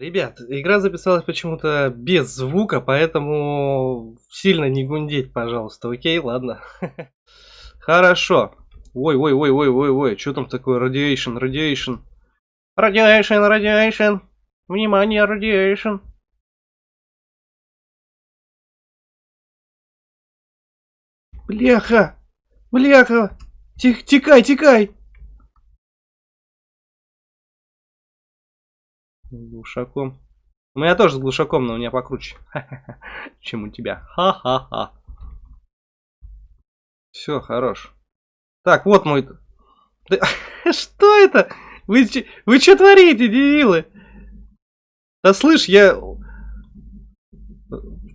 Ребят, игра записалась почему-то без звука, поэтому сильно не гундеть, пожалуйста. Окей, ладно. Хорошо. Ой, ой, ой, ой, ой, ой, что там такое? Radiation, radiation. Radiation, radiation. Внимание, radiation. Бляха! Бляха! Тих, тикай, Глушаком. У меня тоже с глушаком, но у меня покруче. Чем у тебя. Ха-ха-ха. Все, хорош. Так, вот мой... Что это? Вы, вы что творите, дебилы? Да слышь, я...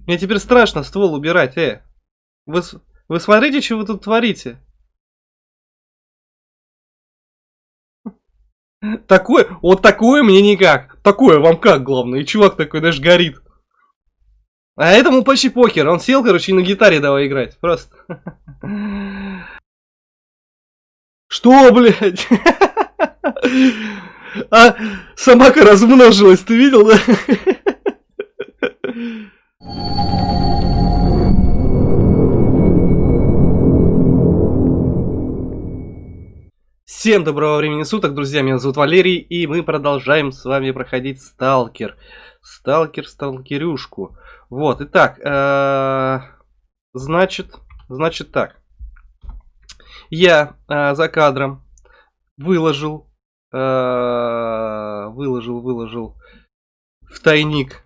Мне теперь страшно ствол убирать, э. Вы, вы смотрите, что вы тут творите? Такое, вот такое мне никак. Такое вам как, главное. И чувак такой даже горит. А этому почти покер. Он сел, короче, и на гитаре давай играть. Просто. Что, блядь? А собака размножилась, ты видел, да? Всем доброго времени суток, друзья, меня зовут Валерий, и мы продолжаем с вами проходить Сталкер. Сталкер, Сталкерюшку. Вот, итак, э, значит, значит так. Я э, за кадром выложил, э, выложил, выложил в тайник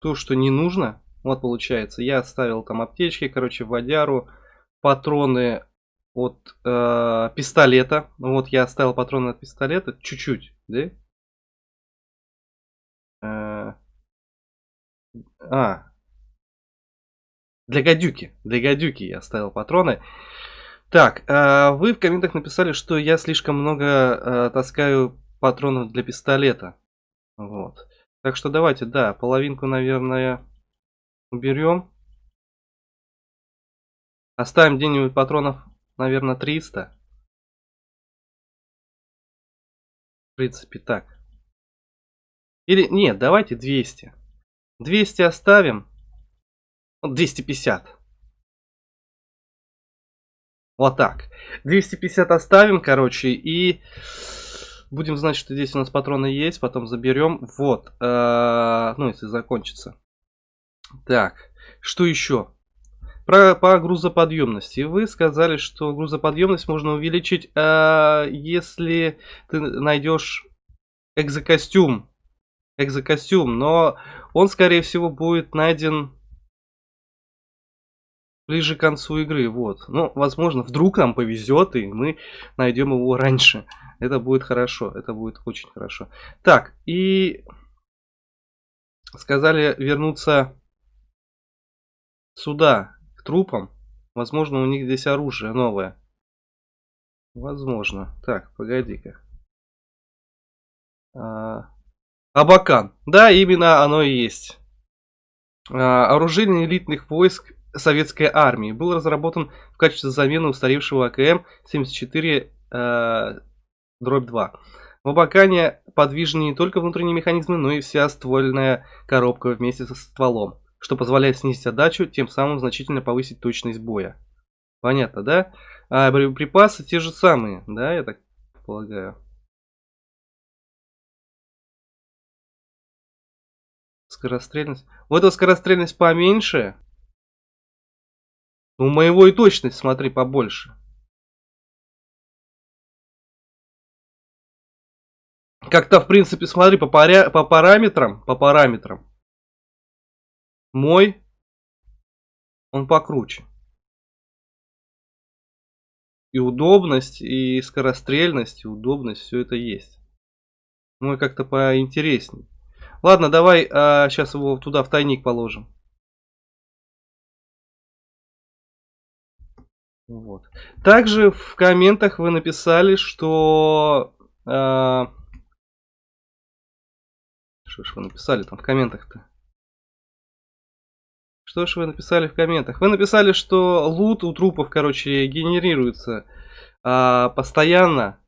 то, что не нужно. Вот получается, я оставил там аптечки, короче, водяру, патроны от э, пистолета. Вот я оставил патроны от пистолета. Чуть-чуть, да? Э, а. Для гадюки. Для гадюки я оставил патроны. Так, э, вы в комментах написали, что я слишком много э, таскаю патронов для пистолета. Вот. Так что давайте, да, половинку, наверное, уберем. Оставим где-нибудь патронов наверное, 300. В принципе, так. Или, нет, давайте 200. 200 оставим. 250. Вот так. 250 оставим, короче, и будем знать, что здесь у нас патроны есть, потом заберем. Вот. Э -э ну, если закончится. Так, что еще? Про, по грузоподъемности. Вы сказали, что грузоподъемность можно увеличить, э, если ты найдешь экзокостюм. Экзокостюм, но он, скорее всего, будет найден ближе к концу игры. Вот. Ну, возможно, вдруг нам повезет, и мы найдем его раньше. Это будет хорошо. Это будет очень хорошо. Так, и сказали вернуться сюда трупам. Возможно, у них здесь оружие новое. Возможно. Так, погоди-ка. А, Абакан. Да, именно оно и есть. А, оружие элитных войск советской армии. Был разработан в качестве замены устаревшего АКМ-74 а, дробь 2. В Абакане подвижны не только внутренние механизмы, но и вся ствольная коробка вместе со стволом что позволяет снизить отдачу, тем самым значительно повысить точность боя. Понятно, да? А боеприпасы те же самые, да, я так полагаю. Скорострельность. У этого скорострельность поменьше. У моего и точность, смотри, побольше. Как-то, в принципе, смотри, по, паря... по параметрам, по параметрам, мой, он покруче. И удобность, и скорострельность, и удобность, все это есть. Мой как-то поинтересней. Ладно, давай а, сейчас его туда в тайник положим. Вот. Также в комментах вы написали, что... А... Что ж вы написали там в комментах-то? Что ж вы написали в комментах? Вы написали, что лут у трупов, короче, генерируется а, постоянно,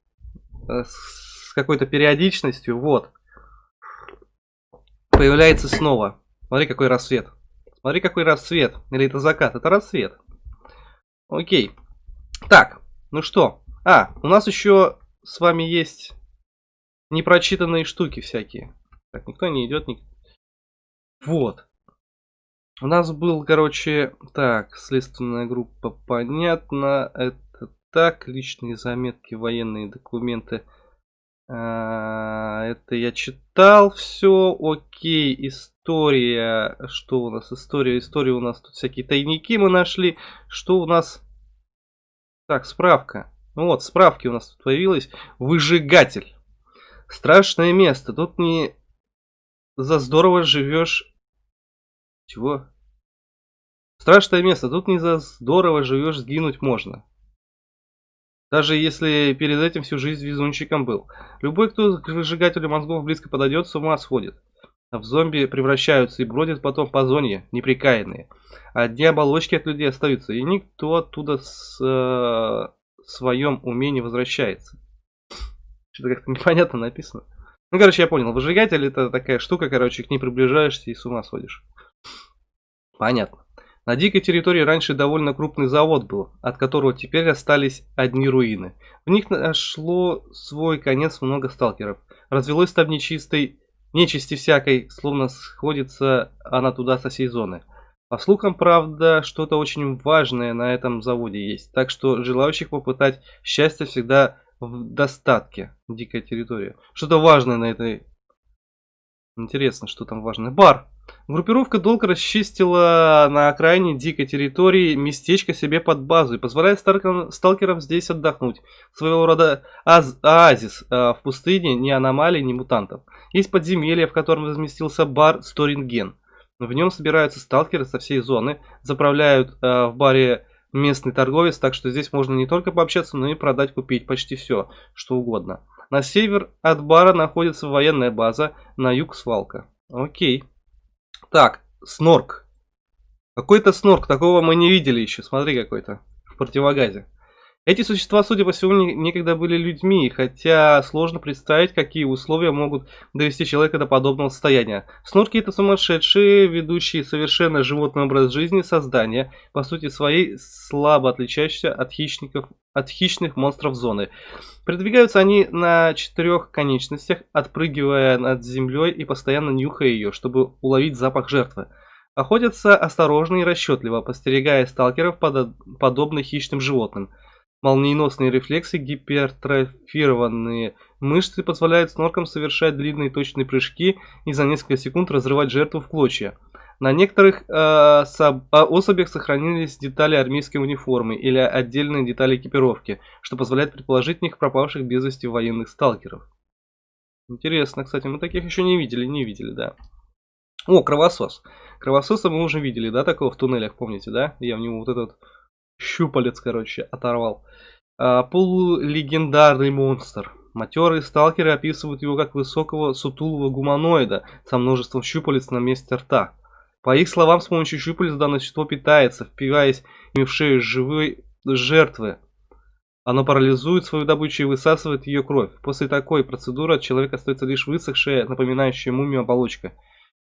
а, с какой-то периодичностью, вот. появляется снова. Смотри, какой рассвет. Смотри, какой рассвет. Или это закат? Это рассвет. Окей. Так, ну что? А, у нас еще с вами есть непрочитанные штуки всякие. Так, никто не идет. Ник... Вот. У нас был, короче, так, следственная группа, понятно. Это так, личные заметки, военные документы. А, это я читал все, окей, история, что у нас, история, история у нас, тут всякие тайники мы нашли, что у нас, так, справка, ну вот, справки у нас тут появилась, выжигатель, страшное место, тут не за здорово живешь, чего? Страшное место, тут не за здорово живешь, сгинуть можно. Даже если перед этим всю жизнь везунчиком был. Любой, кто к выжигателю мозгов близко подойдет, с ума сходит. В зомби превращаются и бродят потом по зоне, неприкаянные. Одни оболочки от людей остаются, и никто оттуда с э, своем уме не возвращается. Что-то как-то непонятно написано. Ну, короче, я понял. Выжигатель это такая штука, короче, к ней приближаешься и с ума сходишь. Понятно. На дикой территории раньше довольно крупный завод был, от которого теперь остались одни руины. В них нашло свой конец много сталкеров. Развелось там нечистой, нечисти всякой, словно сходится она туда со всей зоны. По слухам, правда, что-то очень важное на этом заводе есть, так что желающих попытать счастье всегда в достатке. Дикая территория. Что-то важное на этой... Интересно, что там важное. Бар! Группировка долго расчистила на окраине дикой территории местечко себе под базу и позволяет сталкерам здесь отдохнуть. Своего рода аз оазис э, в пустыне, ни аномалий, ни мутантов. Есть подземелье, в котором разместился бар Сторинген. В нем собираются сталкеры со всей зоны, заправляют э, в баре местный торговец, так что здесь можно не только пообщаться, но и продать, купить почти все, что угодно. На север от бара находится военная база, на юг свалка. Окей. Так, снорк. Какой-то снорк, такого мы не видели еще. Смотри какой-то в противогазе. Эти существа, судя по всему, некогда были людьми, хотя сложно представить, какие условия могут довести человека до подобного состояния. Снорки это сумасшедшие, ведущие совершенно животный образ жизни создания, по сути своей слабо отличающиеся от хищников, от хищных монстров зоны. Передвигаются они на четырех конечностях, отпрыгивая над землей и постоянно нюхая ее, чтобы уловить запах жертвы. Охотятся осторожно и расчетливо, постерегая сталкеров подобно хищным животным. Молниеносные рефлексы, гипертрофированные мышцы позволяют сноркам совершать длинные точные прыжки и за несколько секунд разрывать жертву в клочья. На некоторых э, а, особях сохранились детали армейской униформы или отдельные детали экипировки, что позволяет предположить в них пропавших без вести военных сталкеров. Интересно, кстати, мы таких еще не видели, не видели, да. О, кровосос. Кровососа мы уже видели, да, такого в туннелях, помните, да? Я в него вот этот щупалец, короче, оторвал. А, полулегендарный монстр. Матерые сталкеры описывают его как высокого сутулого гуманоида со множеством щупалец на месте рта. По их словам, с помощью щупалец данное существо питается, впиваясь в шею живой жертвы. Оно парализует свою добычу и высасывает ее кровь. После такой процедуры от человека остается лишь высохшая, напоминающая мумию оболочка.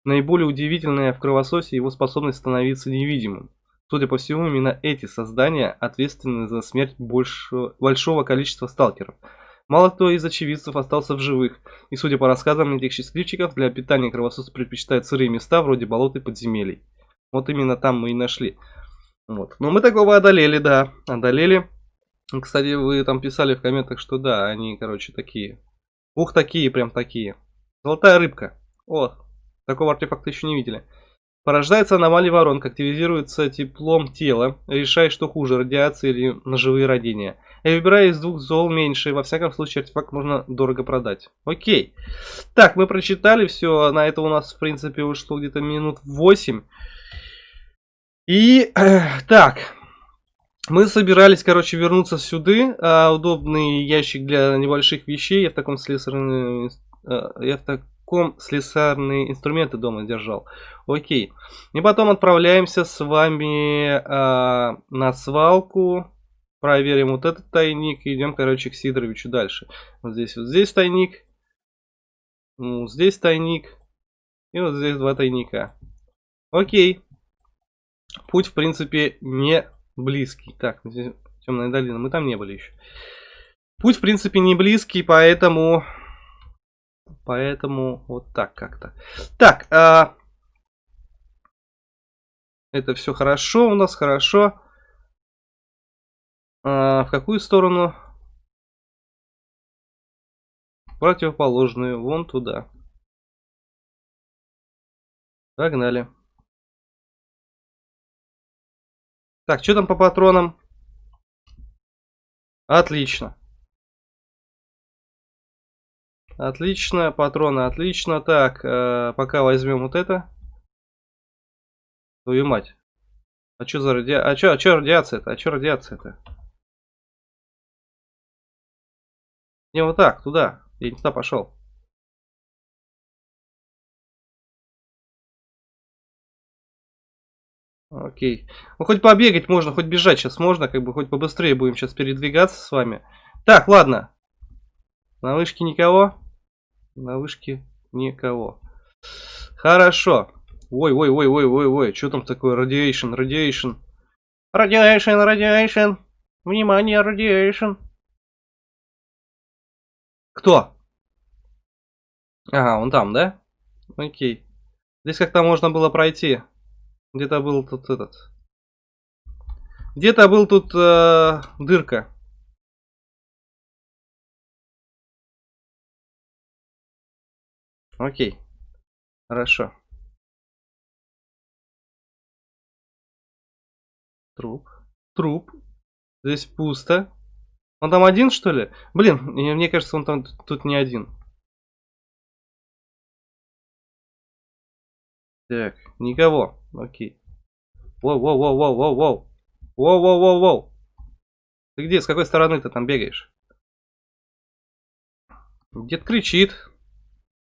Наиболее удивительная в кровососе его способность становиться невидимым. Судя по всему, именно эти создания ответственны за смерть большего, большого количества сталкеров. Мало кто из очевидцев остался в живых, и судя по рассказам этих счастливчиков, для питания кровососы предпочитают сырые места вроде болот и подземелий. Вот именно там мы и нашли. Вот. Но мы такого одолели, да, одолели. Кстати, вы там писали в комментах, что да, они, короче, такие. Ух, такие, прям такие. Золотая рыбка. О, такого артефакта еще не видели. Порождается аномалия воронка, активизируется теплом тела, решая, что хуже, радиация или ножевые родения. Я выбираю из двух зол меньше, во всяком случае артефакт можно дорого продать. Окей. Так, мы прочитали все, на это у нас в принципе ушло где-то минут 8. И, э, так, мы собирались, короче, вернуться сюда. А, удобный ящик для небольших вещей. Я в таком слесарном... Э, я в таком слесарные инструменты дома держал. Окей. И потом отправляемся с вами э, на свалку. Проверим вот этот тайник. И идем, короче, к Сидоровичу дальше. Вот здесь вот здесь тайник. Ну, здесь тайник. И вот здесь два тайника. Окей. Путь, в принципе, не близкий. Так, здесь темная долина. Мы там не были еще. Путь, в принципе, не близкий, поэтому... Поэтому вот так как-то. Так, а... это все хорошо у нас, хорошо. А, в какую сторону? Противоположную, вон туда. Погнали. Так, что там по патронам? Отлично. Отлично, патроны отлично. Так, э, пока возьмем вот это. Твою мать. А что за радиация? А что, а что радиация-то? А что радиация-то? Не, вот так, туда. Я не туда пошел. Окей. Ну, хоть побегать можно, хоть бежать сейчас можно, как бы, хоть побыстрее будем сейчас передвигаться с вами. Так, ладно. На вышке никого? На вышке никого. Хорошо. Ой, ой, ой, ой, ой, ой, что там такое? Радиейшн, радиейшн. Радиейшн, радиейшн. Внимание, радиейшн. Кто? Ага, он там, да? Окей. Здесь как-то можно было пройти. Где-то был тут этот. Где-то был тут э, дырка. Окей. Хорошо. Труп. Труп. Здесь пусто. Он там один, что ли? Блин, мне кажется, он там тут не один. Так, никого. Окей. Воу-воу-воу-воу-воу-воу. Воу-воу-воу-воу. Ты где? С какой стороны ты там бегаешь? Дед кричит.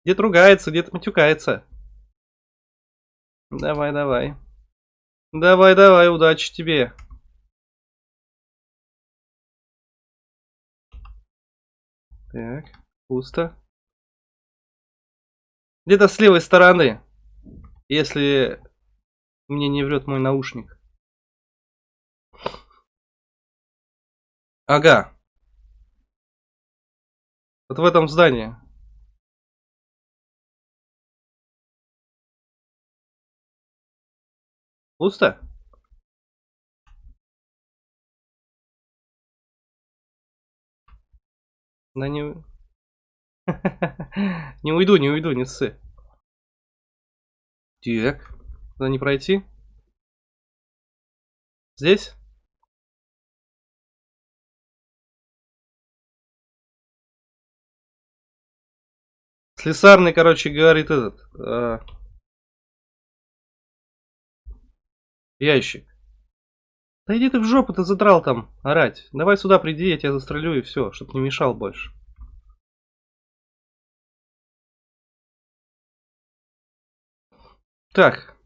Дед ругается, дед матюкается. Давай, давай. Давай, давай, удачи тебе. Так, пусто. Где-то с левой стороны. Если мне не врет мой наушник. Ага. Вот в этом здании. Пусто? Да не... не уйду, не уйду, не ссы. Так. Куда не пройти? Здесь? Слесарный, короче, говорит этот. Э, ящик. Да иди ты в жопу, ты задрал там орать. Давай сюда приди, я тебя застрелю и все, чтобы не мешал больше. Так.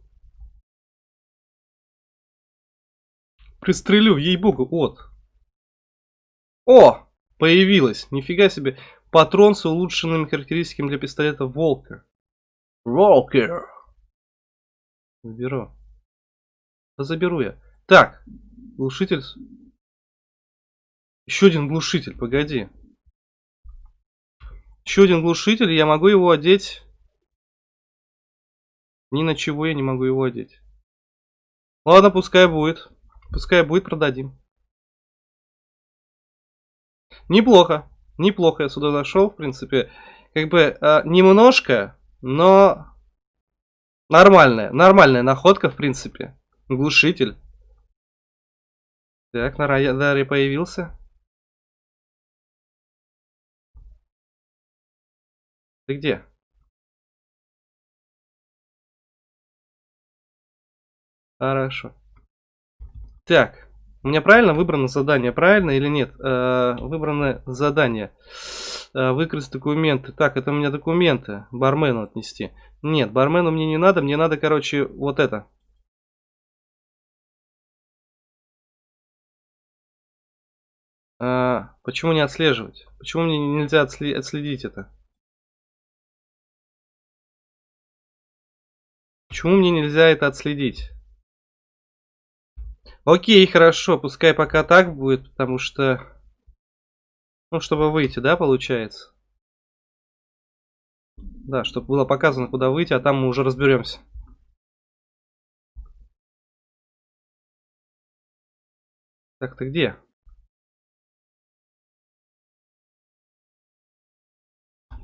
Пристрелю, ей-богу, от. О! Появилась. Нифига себе. Патрон с улучшенными характеристиками для пистолета Волка. Волкер. Заберу. Заберу я. Так. Глушитель. Еще один глушитель, погоди. Еще один глушитель, я могу его одеть ни на чего я не могу его одеть. Ладно, пускай будет. Пускай будет, продадим. Неплохо. Неплохо я сюда зашел, в принципе. Как бы э, немножко, но нормальная. Нормальная находка, в принципе. Глушитель. Так, на радаре появился. Ты где? Хорошо. Так, у меня правильно выбрано задание, правильно или нет? Э, выбрано задание. Э, выкрасть документы. Так, это у меня документы. Бармену отнести. Нет, бармену мне не надо. Мне надо, короче, вот это. Э, почему не отслеживать? Почему мне нельзя отследить это? Почему мне нельзя это отследить? Окей, хорошо, пускай пока так будет, потому что... Ну, чтобы выйти, да, получается? Да, чтобы было показано, куда выйти, а там мы уже разберемся. Так, ты где?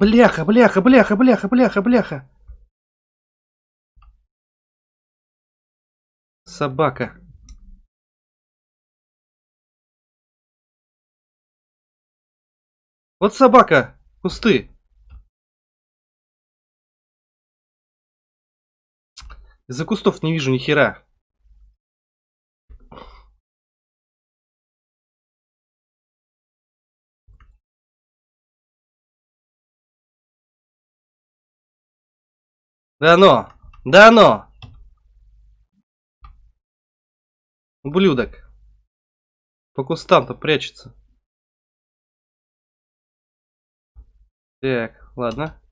Бляха, бляха, бляха, бляха, бляха, бляха. Собака. Вот собака, кусты. Из-за кустов не вижу ни хера. Да но! Да но! Ублюдок. По кустам-то прячется. Так, ладно.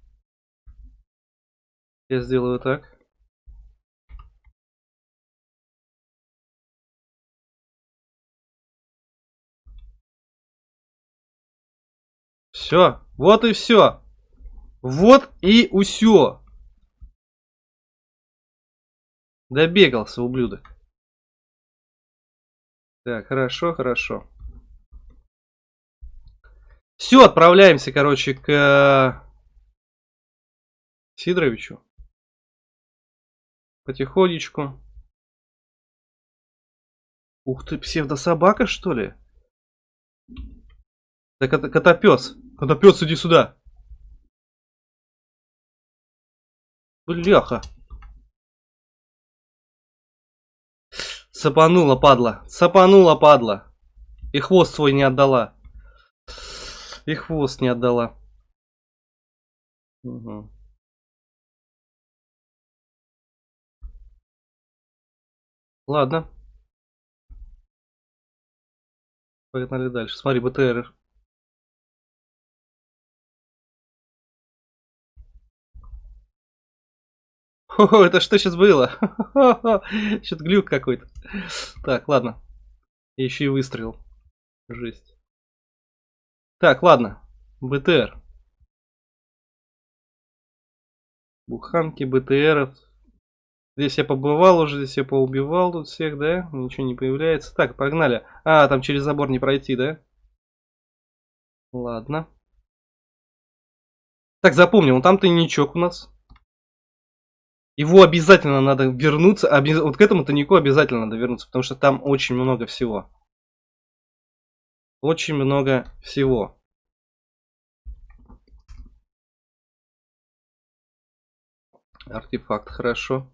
Я сделаю так. Все, вот и все. Вот и усё. Добегался, ублюдок. Так, хорошо, хорошо. Все, отправляемся, короче, к э, Сидоровичу. Потихонечку. Ух ты, псевдособака, что ли? Так это котопес. Котопес, иди сюда. Бляха. Цапанула, падла. Цапанула, падла. И хвост свой не отдала. И хвост не отдала. Угу. Ладно. Погнали дальше. Смотри, БТР. О, это что сейчас было? Что-то глюк какой-то. Так, ладно. еще и выстрел. Жесть. Так, ладно. БТР. Буханки, БТРов. Здесь я побывал уже, здесь я поубивал тут всех, да? Ничего не появляется. Так, погнали. А, там через забор не пройти, да? Ладно. Так, запомним, там тайничок у нас. Его обязательно надо вернуться. Обяз... Вот к этому тайнику обязательно надо вернуться, потому что там очень много всего. Очень много всего. Артефакт, хорошо.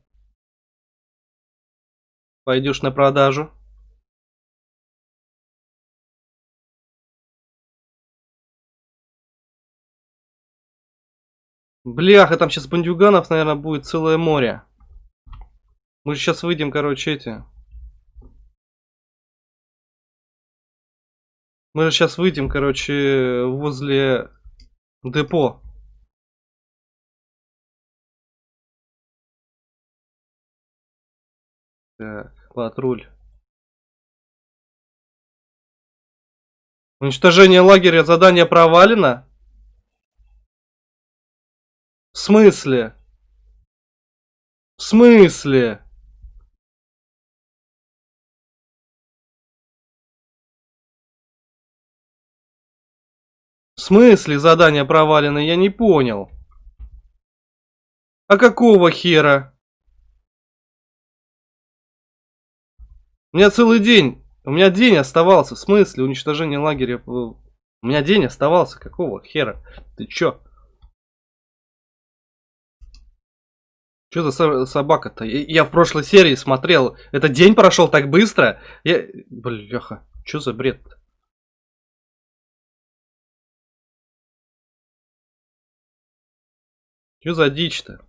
Пойдешь на продажу. Бляха, там сейчас бандюганов, наверное, будет целое море. Мы же сейчас выйдем, короче, эти. Мы же сейчас выйдем, короче, возле депо. Так, патруль. Уничтожение лагеря, задание провалено? В смысле? В смысле? В смысле задание провалено? Я не понял. А какого хера? У меня целый день. У меня день оставался. В смысле уничтожение лагеря? У меня день оставался. Какого хера? Ты чё? Что за собака-то? Я в прошлой серии смотрел. Этот день прошел так быстро. Я... Бляха, что за бред -то? Что за дичь-то?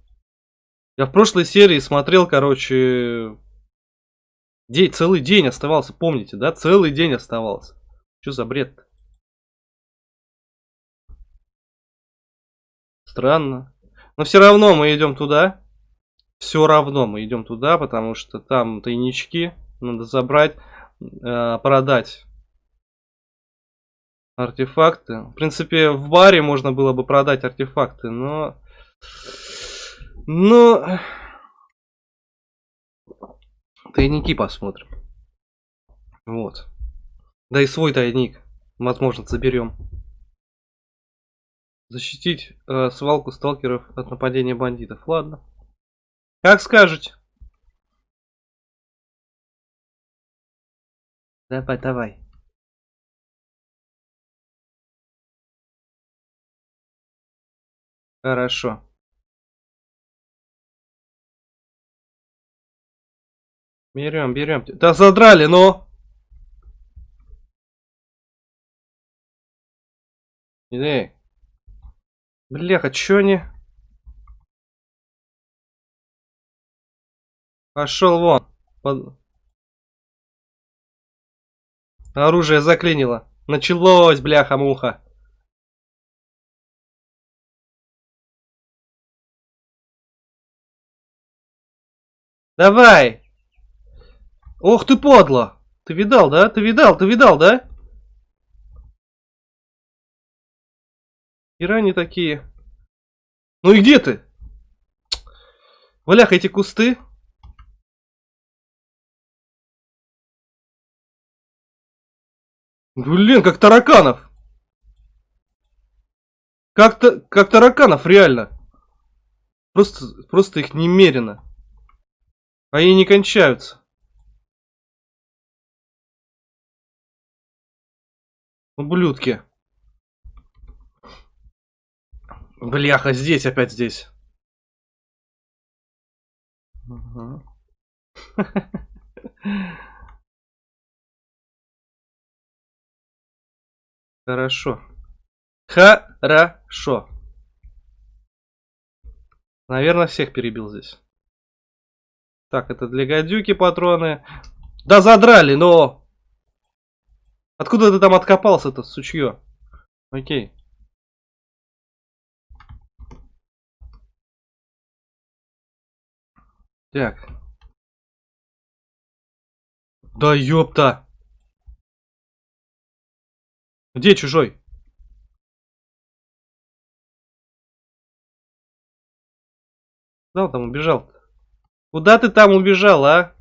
Я в прошлой серии смотрел, короче... День, целый день оставался, помните, да? Целый день оставался. Что за бред -то? Странно. Но все равно мы идем туда. Все равно мы идем туда, потому что там тайнички надо забрать, э, продать артефакты. В принципе, в баре можно было бы продать артефакты, но... Но... Тайники посмотрим. Вот. Да и свой тайник, возможно, заберем. Защитить э, свалку сталкеров от нападения бандитов. Ладно. Как скажете. Давай, давай. Хорошо. Берем, берем. Да задрали, но... Эй. Бляха, чё они? Пошел вон. Под... Оружие заклинило. Началось, бляха-муха. Давай! Ох ты подло! Ты видал, да? Ты видал, ты видал, да? Иране такие. Ну и где ты? Валях, эти кусты. Блин, как тараканов. Как-то, как тараканов, реально. Просто, просто их немерено. Они не кончаются. Ублюдки. Бляха, здесь, опять здесь. Угу. Хорошо. Хорошо. Наверное, всех перебил здесь. Так, это для гадюки патроны. Да задрали, но... Откуда ты там откопался-то, сучье? Окей. Так. Да ёпта. Где чужой? Куда там убежал? -то? Куда ты там убежал, а?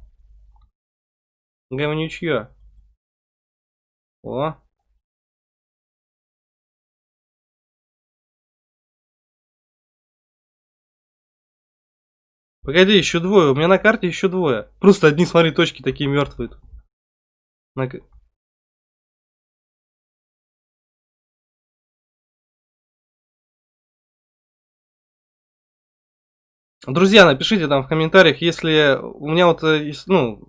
Говнючье. О. Погоди, еще двое. У меня на карте еще двое. Просто одни, смотри, точки такие мертвые. На... Друзья, напишите там в комментариях, если у меня вот, э, ну,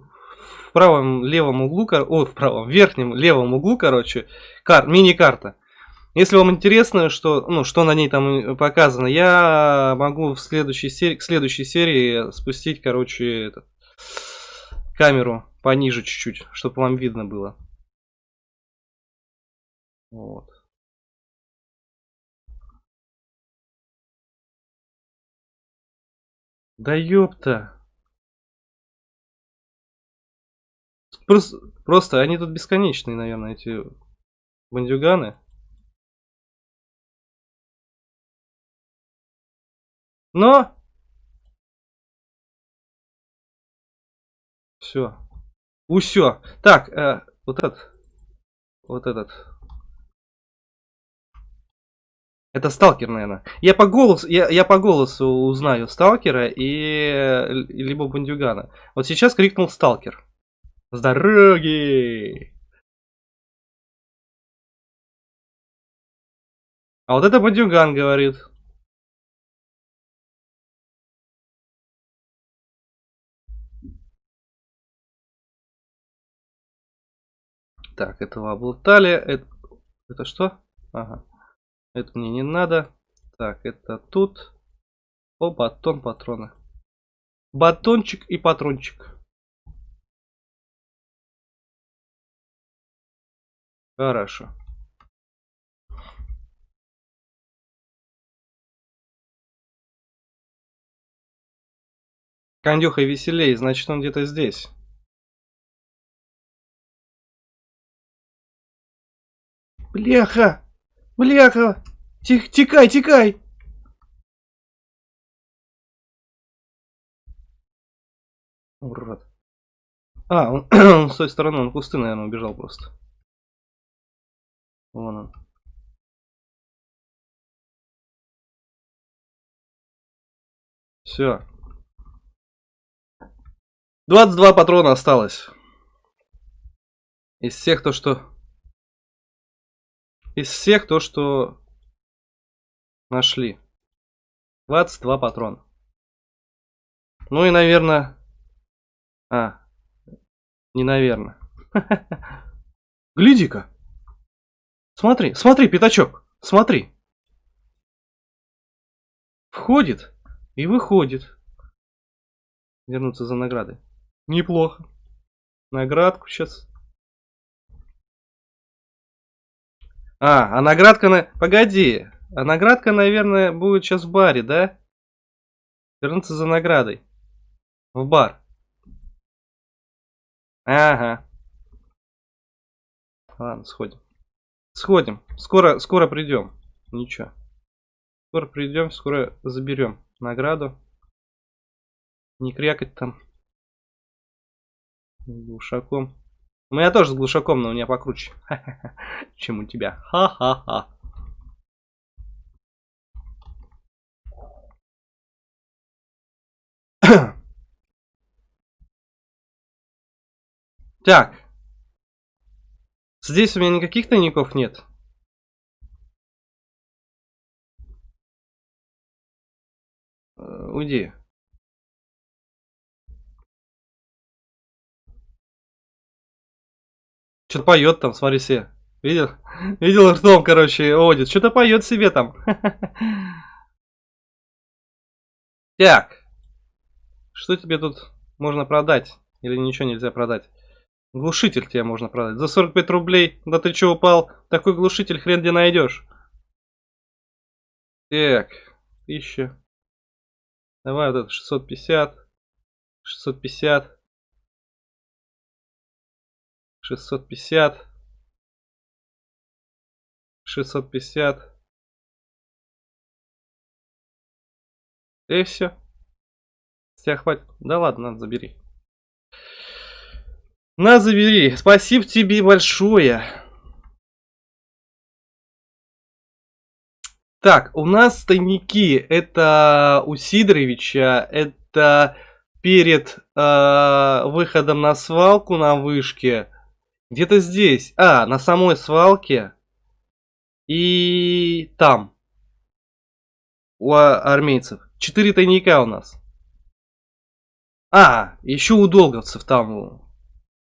в правом левом углу, о, в правом верхнем левом углу, короче, кар, мини-карта. Если вам интересно, что, ну, что на ней там показано, я могу в следующей серии, к следующей серии спустить, короче, этот, камеру пониже чуть-чуть, чтобы вам видно было. Вот. Да ёпта. Просто, просто они тут бесконечные, наверное, эти бандюганы. Но... Все. Усё. Так, э, вот этот. Вот этот. Это сталкер, наверное. Я по голосу, я, я по голосу узнаю сталкера и либо бандюгана. Вот сейчас крикнул сталкер. С дороги! А вот это бандюган говорит. Так, этого облутали. Это, это что? Ага. Это мне не надо. Так, это тут. О, батон, патроны. Батончик и патрончик. Хорошо. Кондюха веселей, значит он где-то здесь. Бляха! Бляха! Тих, тикай, тикай! Урод. А, он, он с той стороны, он кусты, наверное, убежал просто. Вон он. Все. 22 патрона осталось. Из всех то, что... Из всех то, что нашли. 22 патрона. Ну и, наверное... А, не наверное. Гляди-ка. Смотри, смотри, пятачок, смотри. Входит и выходит. Вернуться за наградой. Неплохо. Наградку сейчас. А, а наградка на... Погоди. А наградка, наверное, будет сейчас в баре, да? Вернуться за наградой. В бар. Ага. Ладно, сходим. Сходим. Скоро, скоро придем. Ничего. Скоро придем, скоро заберем награду. Не крякать там. Глушаком. У меня тоже с глушаком, но у меня покруче. Чем у тебя. Ха-ха-ха. Так. Здесь у меня никаких тайников нет. Э, уйди. Что-то поет там, смотри себе. Видел? Видел ртом, короче, одит. Что-то поет себе там. Так. Что тебе тут можно продать? Или ничего нельзя продать? Глушитель тебе можно продать. За 45 рублей. Да ты что упал? Такой глушитель хрен где найдешь. Так. Тысяча. Давай вот это 650. 650. 650. 650. И все. С тебя хватит. Да ладно, надо забери. На, забери. Спасибо тебе большое. Так, у нас тайники. Это у Сидоровича. Это перед э, выходом на свалку на вышке. Где-то здесь. А, на самой свалке. И там. У армейцев. Четыре тайника у нас. А, еще у долговцев там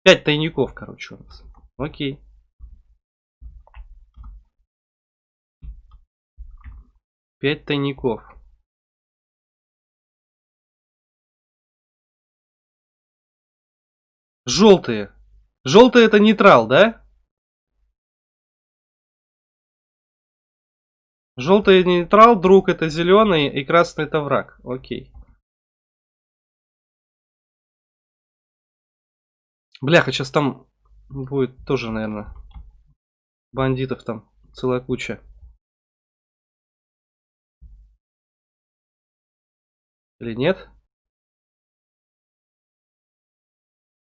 Пять тайников, короче, у нас. Окей. Пять тайников. Желтые. Желтый это нейтрал, да? Желтый нейтрал, друг это зеленый и красный это враг. Окей. Бляха, сейчас там будет тоже, наверное, бандитов там целая куча. Или нет?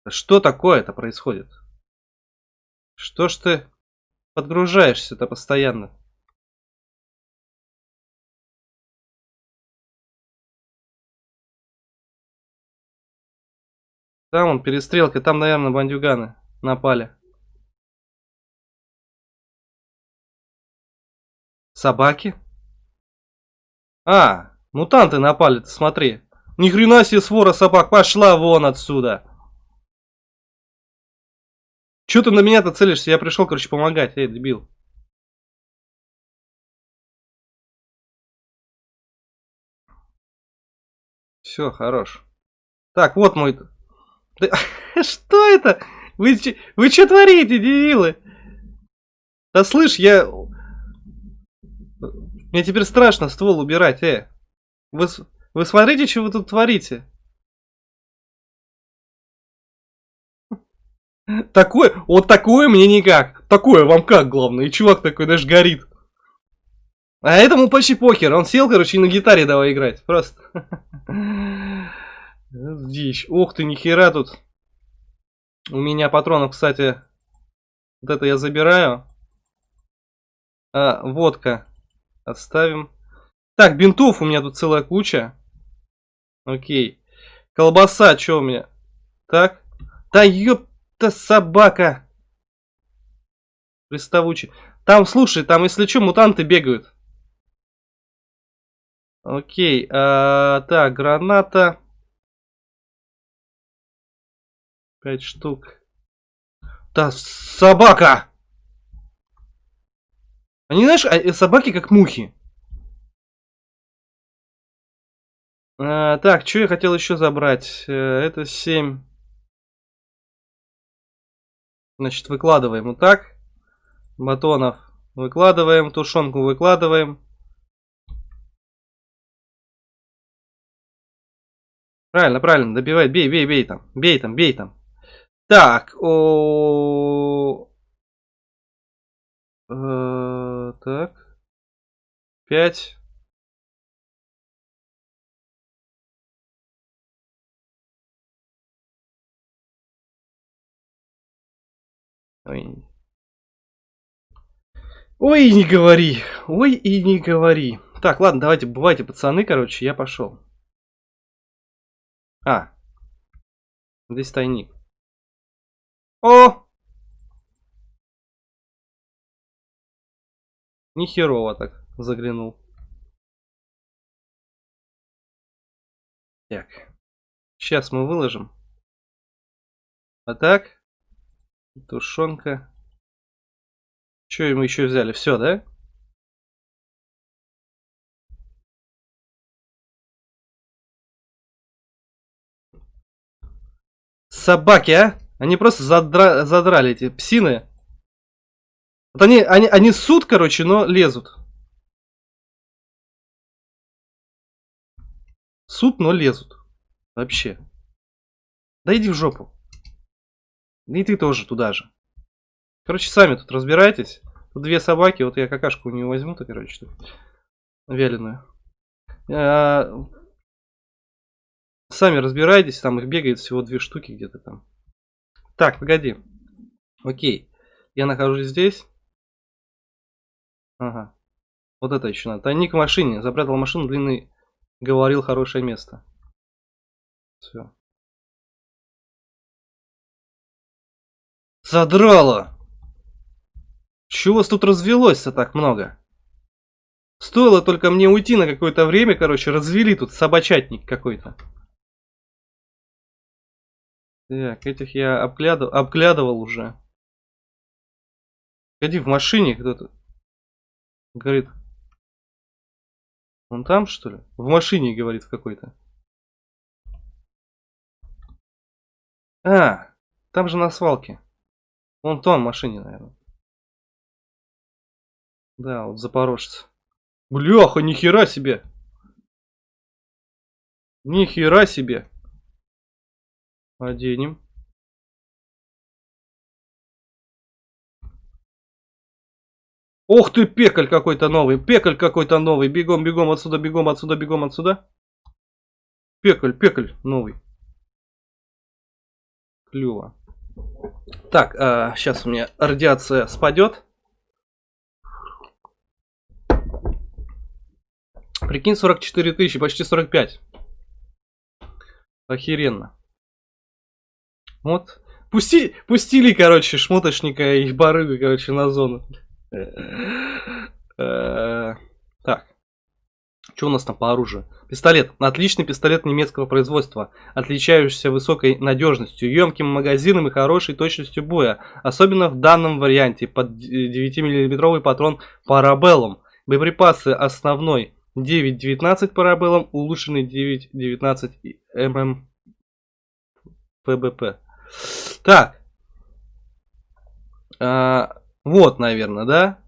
Что такое-то происходит? Что ж ты подгружаешься-то постоянно? Там он, перестрелка, там, наверное, бандюганы напали. Собаки? А, мутанты напали, ты смотри. Ни хрена себе свора собак, пошла вон отсюда. Че ты на меня-то целишься? Я пришел, короче, помогать. Эй, дебил. Все, хорош. Так, вот мой да, что это? Вы, вы что творите, дебилы? Да слышь, я... Мне теперь страшно ствол убирать, э. Вы, вы смотрите, что вы тут творите. Такое, вот такое мне никак. Такое вам как, главное. И чувак такой даже горит. А этому почти похер. Он сел, короче, и на гитаре давай играть. Просто. Дичь. Ух ты, нихера тут. У меня патронов, кстати. Вот это я забираю. А, водка. Оставим. Так, бинтов у меня тут целая куча. Окей. Колбаса, что у меня? Так. Да ёпта собака. Приставучий. Там, слушай, там, если что, мутанты бегают. Окей, а, так, граната. Пять штук. Да, собака! Они, знаешь, а, собаки как мухи. А, так, что я хотел еще забрать? Э, это 7. Значит, выкладываем вот так. Батонов выкладываем, тушенку выкладываем. Правильно, правильно, добивай, бей, бей, бей там, бей там, бей там. Так, о... Э, так. Пять. Ой. Ой, не говори. Ой, и не говори. Так, ладно, давайте, бывайте, пацаны, короче, я пошел. А. Здесь тайник. О! Нихерово так заглянул. Так. Сейчас мы выложим. А так. Тушенка. Что мы еще взяли? Все, да? Собаки, а? Они просто задра... задрали эти псины. Вот они, они, они суд, короче, но лезут. Суд, но лезут. Вообще. Да иди в жопу. И ты тоже туда же. Короче, сами тут разбирайтесь. Тут две собаки, вот я какашку у нее возьму-то, короче, вяленую. А... Сами разбирайтесь, там их бегает всего две штуки где-то там. Так, погоди. Окей. Я нахожусь здесь. Ага. Вот это еще надо. Тайник в машине. Запрятал машину, длинный говорил хорошее место. Все. Задрало! Чего вас тут развелось-то так много? Стоило только мне уйти на какое-то время, короче, развели тут собачатник какой-то. Так, этих я обглядывал, обглядывал уже. Ходи в машине кто-то. Говорит. Он там, что ли? В машине, говорит, какой-то. А, там же на свалке. Вон в том машине, наверное. Да, вот запорожец. Бляха, нихера себе. Нихера себе. Оденем. Ох ты, пекаль какой-то новый, пекаль какой-то новый. Бегом, бегом отсюда, бегом отсюда, бегом отсюда. Пекаль, пекаль новый. Клево. Так, а, сейчас у меня радиация спадет. Прикинь, 44 тысячи, почти 45. Охеренно. Вот. Пусти, пустили, короче, шмоточника и барыгу, короче, на зону. Э, так. Что у нас там по оружию? Пистолет. Отличный пистолет немецкого производства, отличающийся высокой надежностью, емким магазином и хорошей точностью боя. Особенно в данном варианте под 9-мм патрон Parabellum. Боеприпасы основной 9.19 Parabellum, улучшенный 9.19 мм ПБП. Так. А, вот, наверное, да?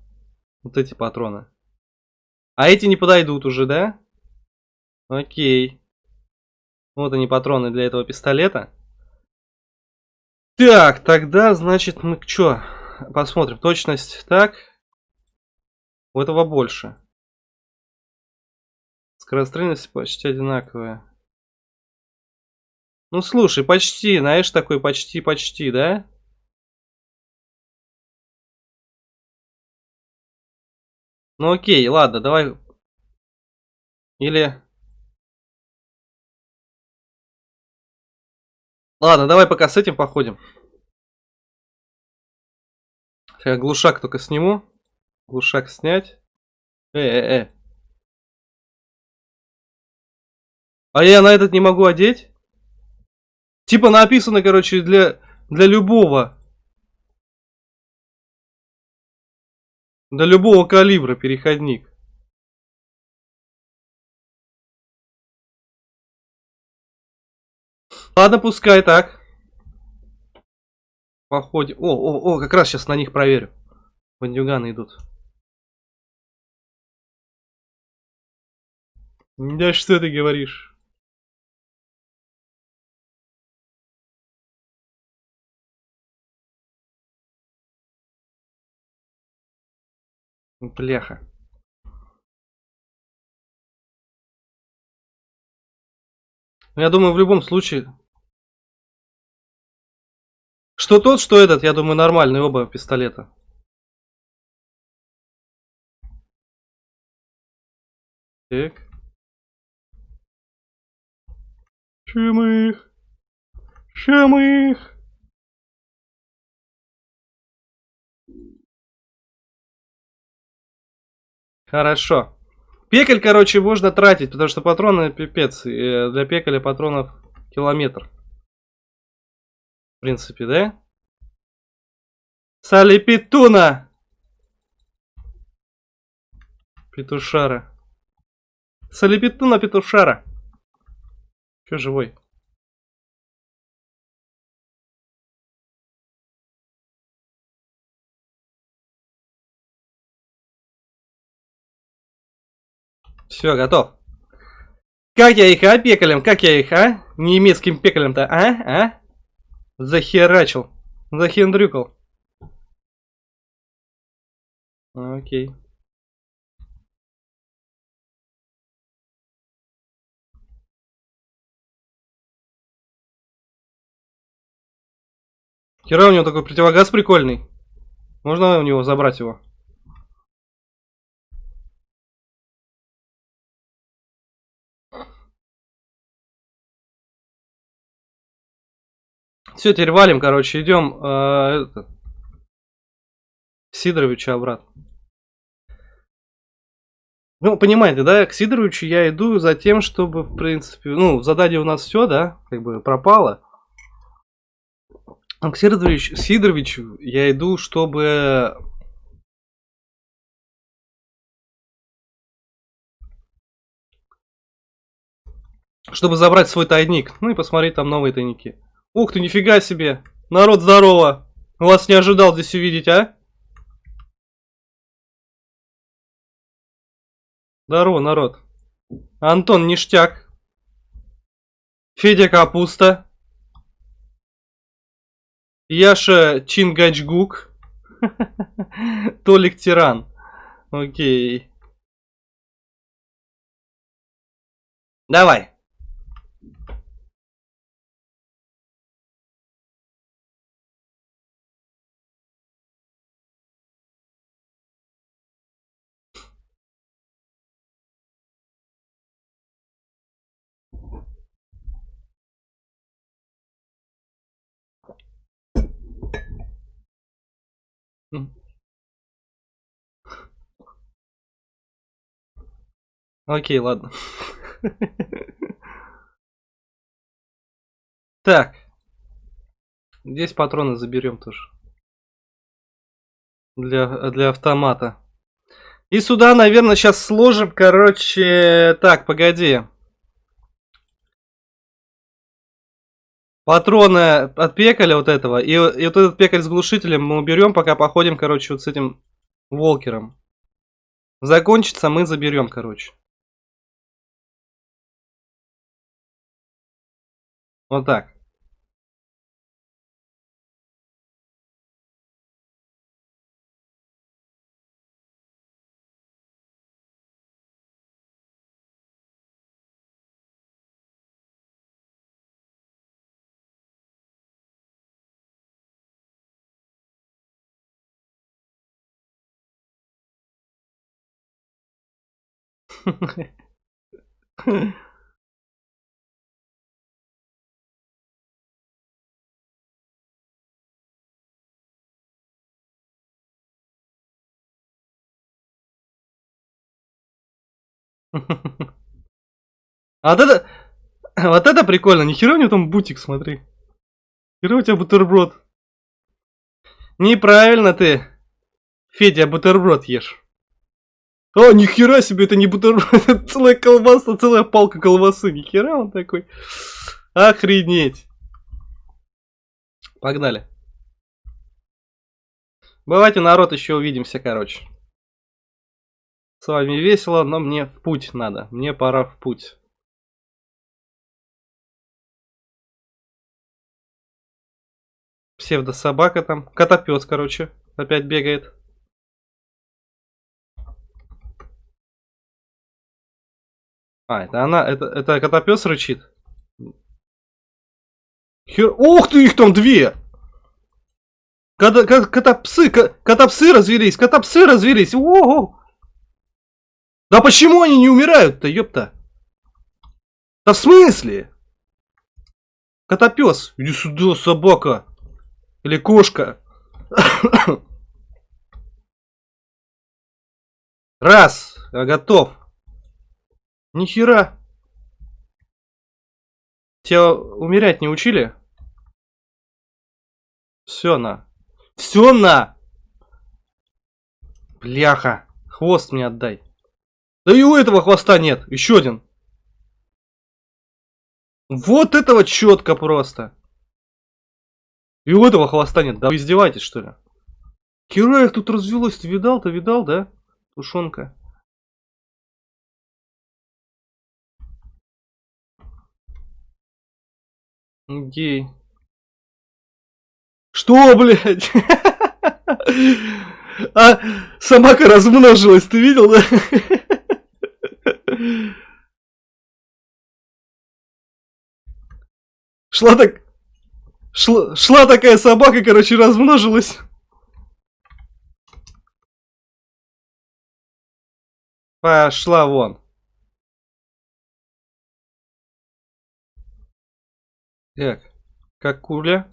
Вот эти патроны. А эти не подойдут уже, да? Окей. Вот они патроны для этого пистолета. Так, тогда, значит, мы что? Посмотрим. Точность так. У этого больше. Скорострельность почти одинаковая. Ну, слушай, почти, знаешь, такой почти-почти, да? Ну, окей, ладно, давай. Или... Ладно, давай пока с этим походим. Я глушак только сниму. Глушак снять. Э-э-э. А я на этот не могу одеть? Типа написано, короче, для, для любого. Для любого калибра переходник. Ладно, пускай так. Походим. О, о, о, как раз сейчас на них проверю. Бандюганы идут. Да что ты говоришь? Бляха. Ну, я думаю, в любом случае... Что тот, что этот, я думаю, нормальные оба пистолета. Так. Чем их? Чем их? Хорошо. Пекаль, короче, можно тратить, потому что патроны пипец. Э, для пекаля патронов километр. В принципе, да? Салипитуна! Петушара. Салипитуна петушара. Че живой? Все, готов. Как я их, а, пекалем? Как я их, а? Немецким пекалем-то, а? А? Захерачил. Захендрюкал. Окей. Хера у него такой противогаз прикольный. Можно у него забрать его? Все, теперь валим, короче, идем э, это, Сидоровича обратно. Ну, понимаете, да, к Сидоровичу я иду за тем, чтобы, в принципе, ну, в задании у нас все, да, как бы пропало. А к Сидоровичу, Сидоровичу я иду, чтобы... Чтобы забрать свой тайник, ну и посмотреть там новые тайники. Ух ты, нифига себе. Народ, здорово. Вас не ожидал здесь увидеть, а? Здорово, народ. Антон Ништяк. Федя Капуста. Яша Чингачгук. Толик Тиран. Окей. Давай. Окей, ладно. Так. Здесь патроны заберем тоже. Для, для автомата. И сюда, наверное, сейчас сложим, короче... Так, погоди. Патроны от пекаля вот этого. И, и вот этот пекаль с глушителем мы уберем, пока походим, короче, вот с этим волкером. Закончится, мы заберем, короче. Вот так. А вот это... Вот это прикольно. Нихера у него там бутик, смотри. Нихера у тебя бутерброд. Неправильно ты, Федя, бутерброд ешь. О, нихера себе, это не бутерброд, это целая колбаса, целая палка колбасы. Нихера он такой. Охренеть. Погнали. Бывайте, народ, еще увидимся, короче. С вами весело, но мне в путь надо. Мне пора в путь. Псевдособака там. Котопес, короче, опять бегает. А, это она, это, это котопес рычит. Хер... Ух ты, их там две! Кота, кота, котопсы, котопсы развелись, котопсы развелись. Ого! Да почему они не умирают-то, ёпта? Да в смысле? Котопес, иди сюда, собака. Или кошка. Раз, готов. Нихера. Тебя умерять не учили? Все на. Все на! Бляха. Хвост мне отдай. Да и у этого хвоста нет. Еще один. Вот этого четко просто. И у этого хвоста нет. Да вы издеваетесь, что ли? Хера их тут развелось. Ты видал? Ты видал, да? Тушенка. Гей. Что, блядь? А собака размножилась, ты видел, да? Шла так... Шла, шла такая собака, короче, размножилась. Пошла вон. Так, как куля.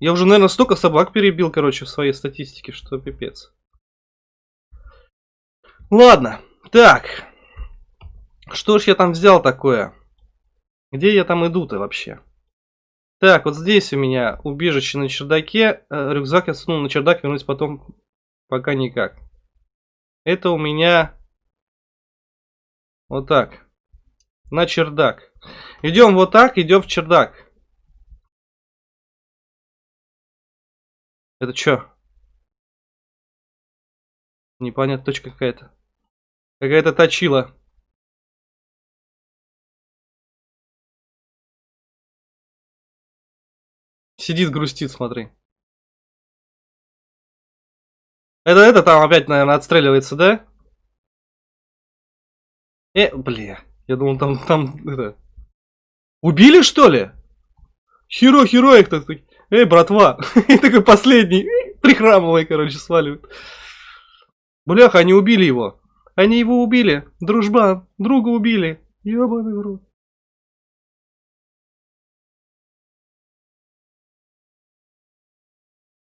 Я уже, наверное, столько собак перебил, короче, в своей статистике, что пипец. Ладно, так. Что ж я там взял такое? Где я там иду-то вообще? Так, вот здесь у меня убежище на чердаке. Э, рюкзак я сунул на чердак, вернусь потом пока никак. Это у меня вот так. На чердак. Идем вот так, идем в чердак. Это что? Непонятно, точка какая-то. Какая-то точила. Сидит, грустит, смотри. Это, это там опять, наверное, отстреливается, да? Э, бля. Я думал, там, там, это... Убили, что ли? Херо, херо их так, Эй, братва. И такой последний, прихрамывая, короче, сваливает. Бляха, они убили его. Они его убили. Дружба, друга убили. Ёбаный в рот.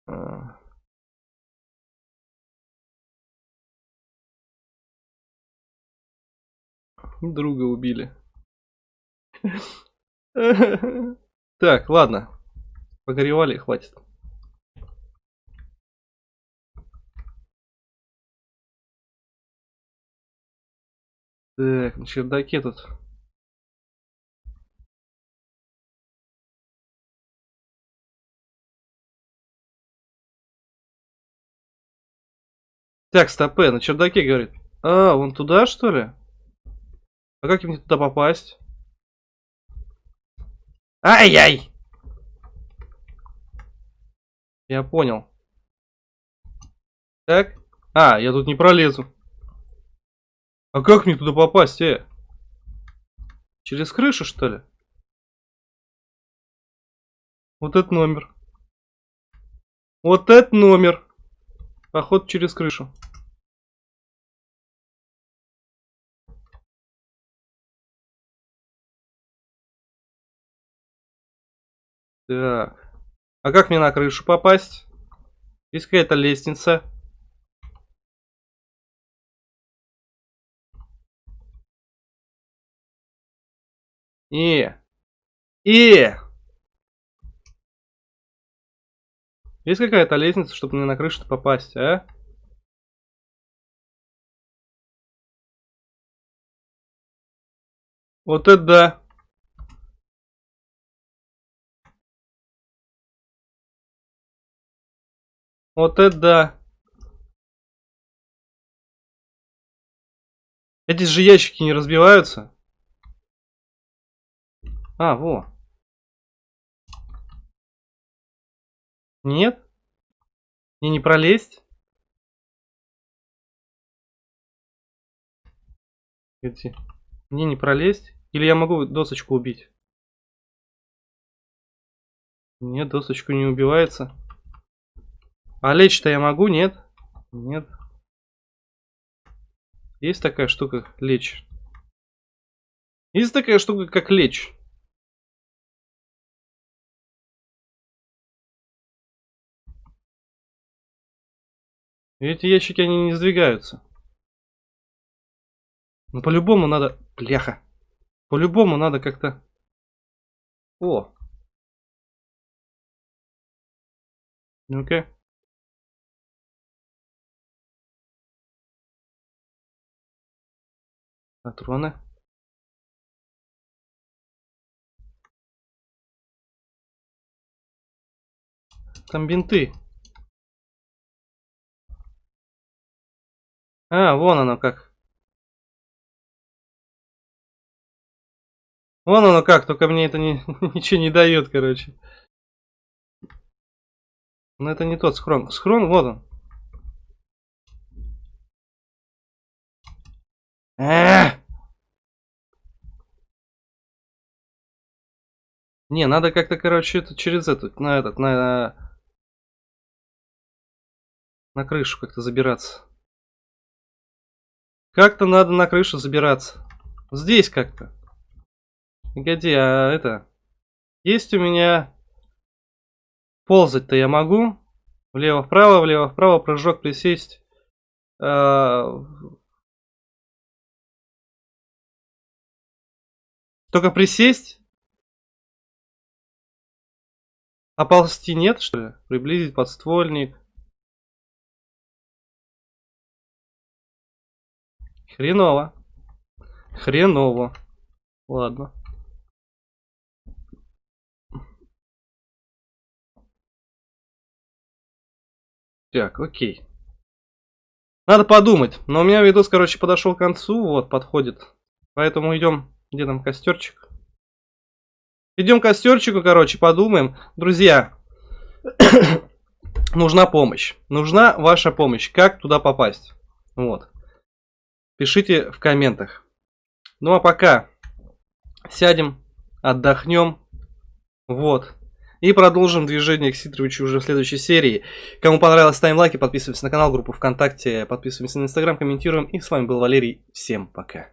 А. Друга убили. Так, ладно. Погоревали, хватит. Так, на чердаке тут. Так, стопе, на чердаке, говорит. А, вон туда, что ли? А как мне туда попасть? Ай-яй! Я понял. Так. А, я тут не пролезу. А как мне туда попасть, э? Через крышу, что ли? Вот этот номер. Вот этот номер. Поход через крышу. Так. А как мне на крышу попасть? Есть какая-то лестница. И. И. Есть какая-то лестница, чтобы мне на крышу попасть, а? Вот это да. Вот это да. Эти же ящики не разбиваются. А, во. Нет? Мне не пролезть? Эти. Мне не пролезть? Или я могу досочку убить? Нет, досочку не убивается. А лечь-то я могу, нет? Нет. Есть такая штука, лечь. Есть такая штука, как лечь. Эти ящики, они не сдвигаются. Ну, по-любому надо... Бляха. По-любому надо как-то... О! Ну-ка. Патроны. Там бинты. А, вон оно как. Вон оно как, только мне это не, ничего не дает, короче. Но это не тот схрон. Схрон, вот он. А Не, надо как-то, короче, это через этот, на этот, на... На крышу как-то забираться. Как-то надо на крышу забираться. Здесь как-то. Погоди, а это... Есть у меня... Ползать-то я могу. Влево-вправо, влево-вправо, прыжок, присесть. А... Только присесть? А ползти нет, что ли? Приблизить подствольник. Хреново. Хреново. Ладно. Так, окей. Надо подумать. Но у меня видос, короче, подошел к концу. Вот, подходит. Поэтому идем. Где там костерчик? Идем к костерчику, короче, подумаем. Друзья, нужна помощь. Нужна ваша помощь. Как туда попасть? Вот. Пишите в комментах. Ну а пока сядем, отдохнем. Вот. И продолжим движение к Ситровичу уже в следующей серии. Кому понравилось, ставим лайки, подписываемся на канал, группу ВКонтакте, подписываемся на Инстаграм, комментируем. И с вами был Валерий. Всем пока.